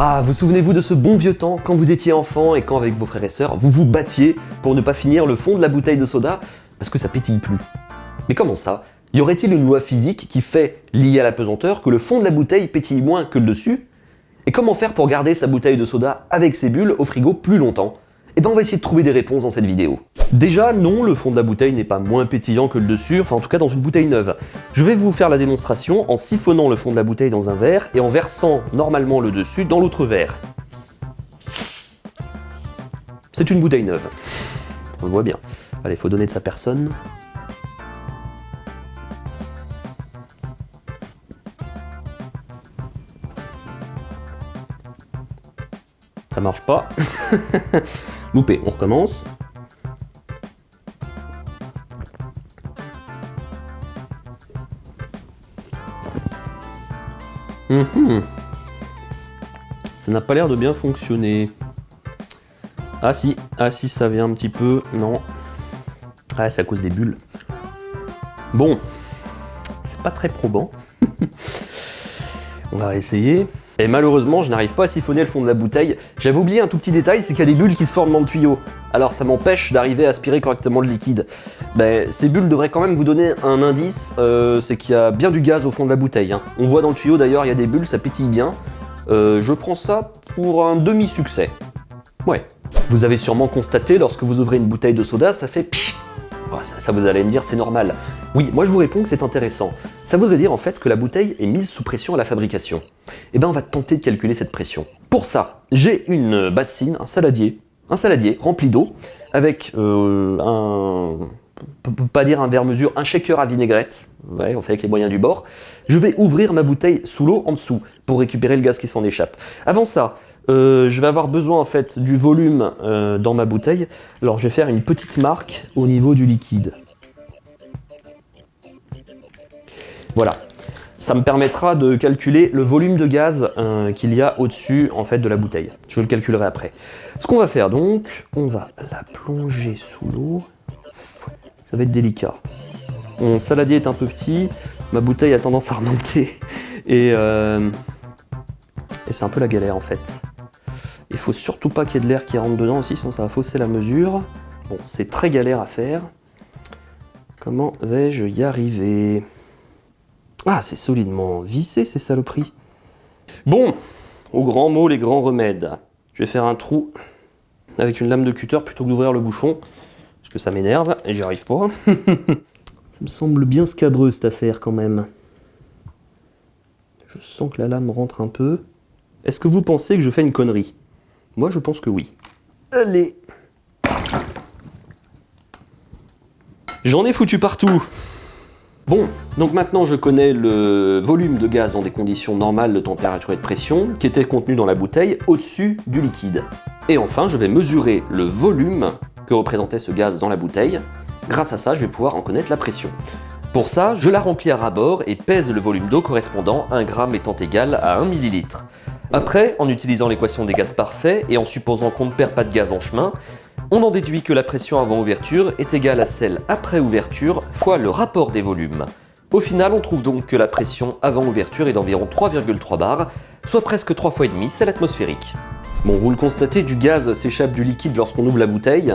Ah, vous souvenez-vous de ce bon vieux temps quand vous étiez enfant et quand avec vos frères et sœurs, vous vous battiez pour ne pas finir le fond de la bouteille de soda? Parce que ça pétille plus. Mais comment ça? Y aurait-il une loi physique qui fait, liée à la pesanteur, que le fond de la bouteille pétille moins que le dessus? Et comment faire pour garder sa bouteille de soda avec ses bulles au frigo plus longtemps? Eh ben on va essayer de trouver des réponses dans cette vidéo. Déjà, non, le fond de la bouteille n'est pas moins pétillant que le dessus, enfin en tout cas dans une bouteille neuve. Je vais vous faire la démonstration en siphonnant le fond de la bouteille dans un verre et en versant normalement le dessus dans l'autre verre. C'est une bouteille neuve. On le voit bien. Allez, faut donner de sa personne. Ça marche pas. Loupé, on recommence. Mhm. Ça n'a pas l'air de bien fonctionner. Ah si, ah si, ça vient un petit peu, non. Ah, c'est à cause des bulles. Bon, c'est pas très probant. On va réessayer. Et malheureusement, je n'arrive pas à siphonner le fond de la bouteille. J'avais oublié un tout petit détail, c'est qu'il y a des bulles qui se forment dans le tuyau. Alors ça m'empêche d'arriver à aspirer correctement le liquide. Ben, ces bulles devraient quand même vous donner un indice, euh, c'est qu'il y a bien du gaz au fond de la bouteille. Hein. On voit dans le tuyau d'ailleurs, il y a des bulles, ça pétille bien. Euh, je prends ça pour un demi-succès. Ouais. Vous avez sûrement constaté, lorsque vous ouvrez une bouteille de soda, ça fait oh, ça, vous allez me dire, c'est normal. Oui, moi je vous réponds que c'est intéressant. Ça voudrait dire en fait que la bouteille est mise sous pression à la fabrication. Eh bien on va tenter de calculer cette pression. Pour ça, j'ai une bassine, un saladier, un saladier rempli d'eau, avec euh, un... Pas dire un verre-mesure, un shaker à vinaigrette, ouais, on fait avec les moyens du bord. Je vais ouvrir ma bouteille sous l'eau en dessous pour récupérer le gaz qui s'en échappe. Avant ça, euh, je vais avoir besoin en fait du volume euh, dans ma bouteille. Alors je vais faire une petite marque au niveau du liquide. Voilà. Ça me permettra de calculer le volume de gaz euh, qu'il y a au-dessus en fait de la bouteille. Je le calculerai après. Ce qu'on va faire donc, on va la plonger sous l'eau. Ça va être délicat. Mon saladier est un peu petit, ma bouteille a tendance à remonter et, et c'est un peu la galère en fait. Il faut surtout pas qu'il y ait de l'air qui rentre dedans aussi, sinon ça va fausser la mesure. Bon, c'est très galère à faire. Comment vais-je y arriver? Ah, c'est solidement vissé ces saloperies. Bon, au grand mot, les grands remèdes. Je vais faire un trou avec une lame de cutter plutôt que d'ouvrir le bouchon, parce que ça m'énerve et j'y arrive pas. ça me semble bien scabreux cette affaire quand même. Je sens que la lame rentre un peu. Est-ce que vous pensez que je fais une connerie? Moi je pense que oui. Allez J'en ai foutu partout Bon, donc maintenant je connais le volume de gaz dans des conditions normales de température et de pression qui était contenu dans la bouteille au-dessus du liquide. Et enfin, je vais mesurer le volume que représentait ce gaz dans la bouteille. Grâce à ça, je vais pouvoir en connaître la pression. Pour ça, je la remplis à ras-bord et pèse le volume d'eau correspondant, 1 gramme étant égal à 1 ml. Après, en utilisant l'équation des gaz parfaits et en supposant qu'on ne perd pas de gaz en chemin, on en déduit que la pression avant ouverture est égale à celle après ouverture fois le rapport des volumes. Au final, on trouve donc que la pression avant ouverture est d'environ 3,3 bars, soit presque 3 fois et demi celle atmosphérique. Bon, vous le constatez, du gaz s'échappe du liquide lorsqu'on ouvre la bouteille.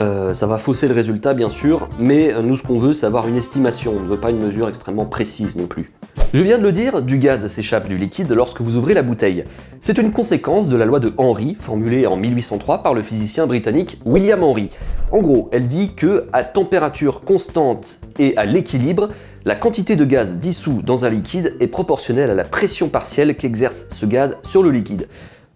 Euh, ça va fausser le résultat bien sûr, mais nous ce qu'on veut c'est avoir une estimation, on ne veut pas une mesure extrêmement précise non plus. Je viens de le dire, du gaz s'échappe du liquide lorsque vous ouvrez la bouteille. C'est une conséquence de la loi de Henry, formulée en 1803 par le physicien britannique William Henry. En gros, elle dit que à température constante et à l'équilibre, la quantité de gaz dissous dans un liquide est proportionnelle à la pression partielle qu'exerce ce gaz sur le liquide.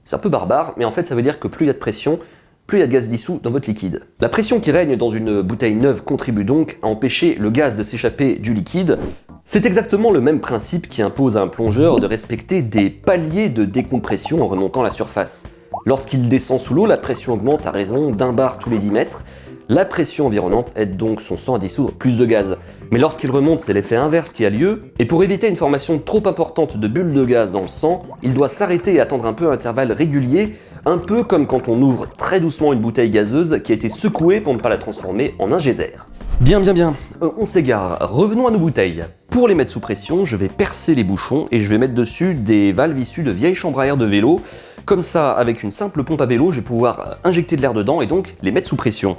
C'est un peu barbare, mais en fait ça veut dire que plus il y a de pression, plus il y a de gaz dissous dans votre liquide. La pression qui règne dans une bouteille neuve contribue donc à empêcher le gaz de s'échapper du liquide. C'est exactement le même principe qui impose à un plongeur de respecter des paliers de décompression en remontant la surface. Lorsqu'il descend sous l'eau, la pression augmente à raison d'un bar tous les 10 mètres, la pression environnante aide donc son sang à dissoudre plus de gaz. Mais lorsqu'il remonte, c'est l'effet inverse qui a lieu, et pour éviter une formation trop importante de bulles de gaz dans le sang, il doit s'arrêter et attendre un peu à intervalles réguliers un peu comme quand on ouvre très doucement une bouteille gazeuse qui a été secouée pour ne pas la transformer en un geyser. Bien, bien, bien, euh, on s'égare. Revenons à nos bouteilles. Pour les mettre sous pression, je vais percer les bouchons et je vais mettre dessus des valves issues de vieilles chambres à air de vélo. Comme ça, avec une simple pompe à vélo, je vais pouvoir injecter de l'air dedans et donc les mettre sous pression.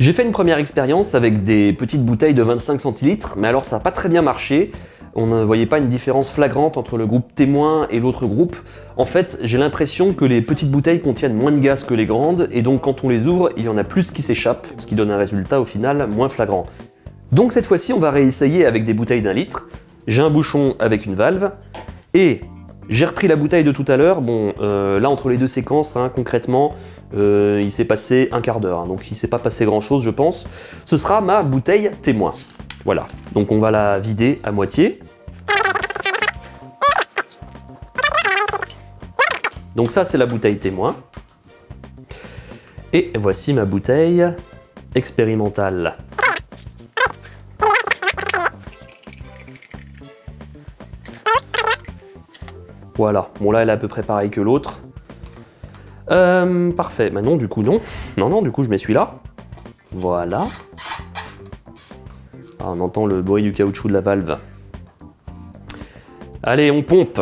J'ai fait une première expérience avec des petites bouteilles de 25 centilitres, mais alors ça n'a pas très bien marché. On ne voyait pas une différence flagrante entre le groupe témoin et l'autre groupe. En fait, j'ai l'impression que les petites bouteilles contiennent moins de gaz que les grandes, et donc quand on les ouvre, il y en a plus qui s'échappent, ce qui donne un résultat au final moins flagrant. Donc cette fois-ci, on va réessayer avec des bouteilles d'un litre. J'ai un bouchon avec une valve, et j'ai repris la bouteille de tout à l'heure. Bon, euh, là, entre les deux séquences, hein, concrètement, euh, il s'est passé un quart d'heure, hein, donc il s'est pas passé grand-chose, je pense. Ce sera ma bouteille témoin. Voilà, donc on va la vider à moitié. Donc ça, c'est la bouteille témoin. Et voici ma bouteille expérimentale. Voilà, bon là elle est à peu près pareille que l'autre. Euh, parfait, maintenant du coup non. Non, non, du coup je mets celui-là. Voilà. Ah, on entend le bruit du caoutchouc de la valve. Allez, on pompe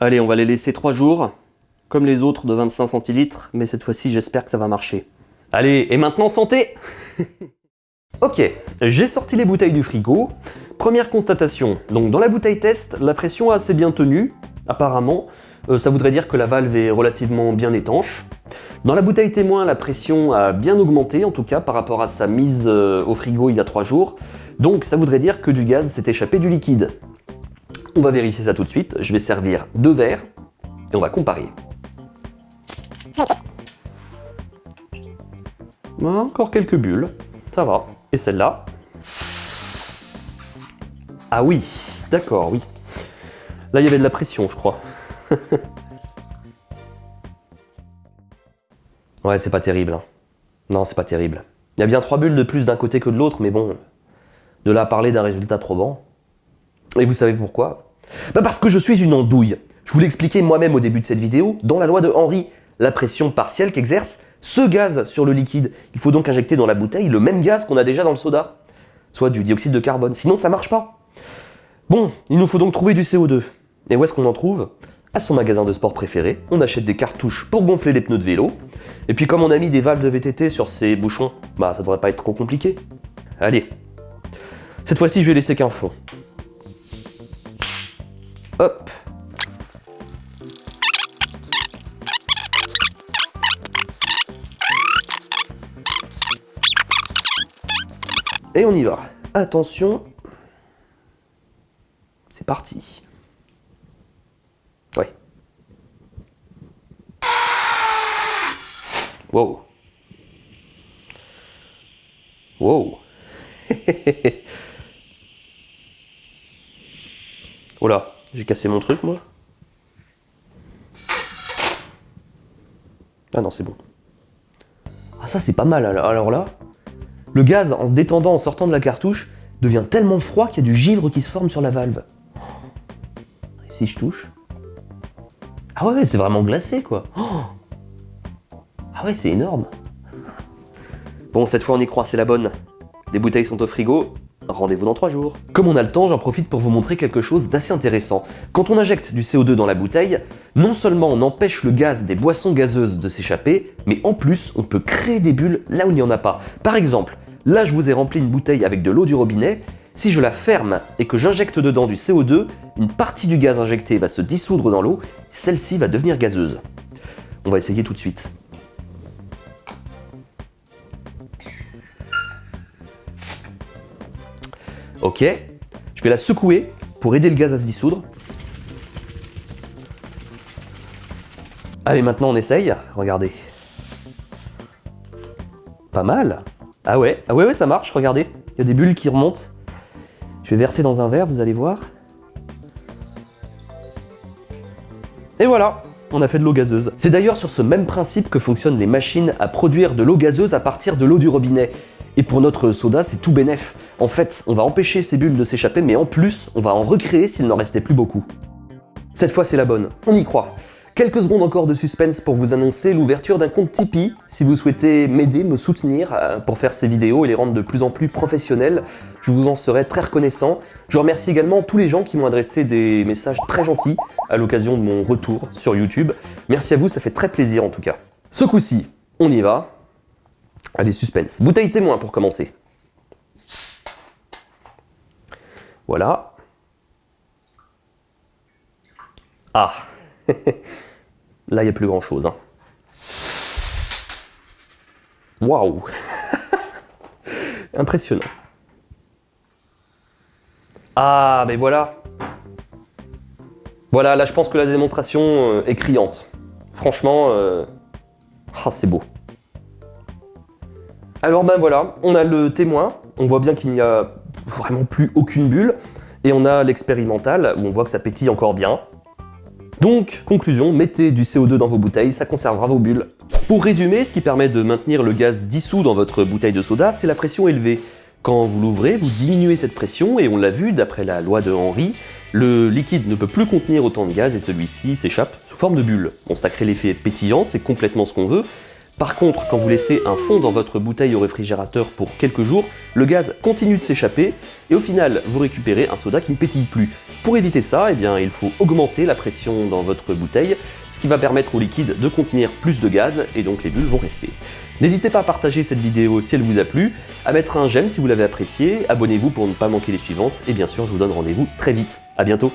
Allez, on va les laisser 3 jours, comme les autres de 25 centilitres, mais cette fois-ci j'espère que ça va marcher. Allez, et maintenant santé Ok, j'ai sorti les bouteilles du frigo. Première constatation, donc dans la bouteille test, la pression a assez bien tenu, apparemment. Euh, ça voudrait dire que la valve est relativement bien étanche. Dans la bouteille témoin, la pression a bien augmenté, en tout cas par rapport à sa mise euh, au frigo il y a 3 jours. Donc ça voudrait dire que du gaz s'est échappé du liquide. On va vérifier ça tout de suite. Je vais servir deux verres et on va comparer. Encore quelques bulles, ça va. Et celle-là. Ah oui, d'accord, oui. Là, il y avait de la pression, je crois. ouais, c'est pas terrible. Hein. Non, c'est pas terrible. Il y a bien trois bulles de plus d'un côté que de l'autre, mais bon, de là à parler d'un résultat probant. Et vous savez pourquoi? Bah Parce que je suis une andouille. Je vous l'expliquais moi-même au début de cette vidéo, dans la loi de Henry, la pression partielle qu'exerce ce gaz sur le liquide. Il faut donc injecter dans la bouteille le même gaz qu'on a déjà dans le soda, soit du dioxyde de carbone, sinon ça marche pas. Bon, il nous faut donc trouver du CO2. Et où est-ce qu'on en trouve? À son magasin de sport préféré, on achète des cartouches pour gonfler les pneus de vélo, et puis comme on a mis des valves de VTT sur ces bouchons, bah ça devrait pas être trop compliqué. Allez, cette fois-ci je vais laisser qu'un fond. Hop Et on y va. Attention. C'est parti. Ouais. Wow. Wow. oh là, j'ai cassé mon truc moi. Ah non, c'est bon. Ah ça c'est pas mal alors là. Le gaz, en se détendant en sortant de la cartouche, devient tellement froid qu'il y a du givre qui se forme sur la valve. Et si je touche Ah ouais, c'est vraiment glacé quoi Ah ouais, c'est énorme Bon, cette fois on y croit, c'est la bonne. Les bouteilles sont au frigo, rendez-vous dans 3 jours. Comme on a le temps, j'en profite pour vous montrer quelque chose d'assez intéressant. Quand on injecte du CO2 dans la bouteille, non seulement on empêche le gaz des boissons gazeuses de s'échapper, mais en plus on peut créer des bulles là où il n'y en a pas. Par exemple, Là, je vous ai rempli une bouteille avec de l'eau du robinet. Si je la ferme et que j'injecte dedans du CO2, une partie du gaz injecté va se dissoudre dans l'eau, celle-ci va devenir gazeuse. On va essayer tout de suite. Ok, je vais la secouer pour aider le gaz à se dissoudre. Allez, maintenant on essaye. Regardez. Pas mal. Ah ouais, ah ouais, ouais, ça marche, regardez. Il y a des bulles qui remontent. Je vais verser dans un verre, vous allez voir. Et voilà on a fait de l'eau gazeuse. C'est d'ailleurs sur ce même principe que fonctionnent les machines à produire de l'eau gazeuse à partir de l'eau du robinet. Et pour notre soda, c'est tout bénef. En fait, on va empêcher ces bulles de s'échapper, mais en plus, on va en recréer s'il n'en restait plus beaucoup. Cette fois, c'est la bonne. On y croit. Quelques secondes encore de suspense pour vous annoncer l'ouverture d'un compte Tipeee si vous souhaitez m'aider, me soutenir euh, pour faire ces vidéos et les rendre de plus en plus professionnelles. Je vous en serai très reconnaissant. Je remercie également tous les gens qui m'ont adressé des messages très gentils à l'occasion de mon retour sur YouTube. Merci à vous, ça fait très plaisir en tout cas. Ce coup-ci, on y va. Allez, suspense. Bouteille témoin pour commencer. Voilà. Ah Là, il n'y a plus grand chose. Hein. Waouh Impressionnant. Ah, mais voilà. Voilà, là, je pense que la démonstration euh, est criante. Franchement, euh, ah, c'est beau. Alors ben voilà, on a le témoin, on voit bien qu'il n'y a vraiment plus aucune bulle, et on a l'expérimental, où on voit que ça pétille encore bien. Donc, conclusion, mettez du CO2 dans vos bouteilles, ça conservera vos bulles. Pour résumer, ce qui permet de maintenir le gaz dissous dans votre bouteille de soda, c'est la pression élevée. Quand vous l'ouvrez, vous diminuez cette pression, et on l'a vu, d'après la loi de Henry, le liquide ne peut plus contenir autant de gaz et celui-ci s'échappe sous forme de bulle. On ça crée l'effet pétillant, c'est complètement ce qu'on veut, par contre, quand vous laissez un fond dans votre bouteille au réfrigérateur pour quelques jours, le gaz continue de s'échapper et au final, vous récupérez un soda qui ne pétille plus. Pour éviter ça, eh il faut augmenter la pression dans votre bouteille, ce qui va permettre au liquide de contenir plus de gaz et donc les bulles vont rester. N'hésitez pas à partager cette vidéo si elle vous a plu, à mettre un j'aime si vous l'avez apprécié, abonnez-vous pour ne pas manquer les suivantes et bien sûr, je vous donne rendez-vous très vite. À bientôt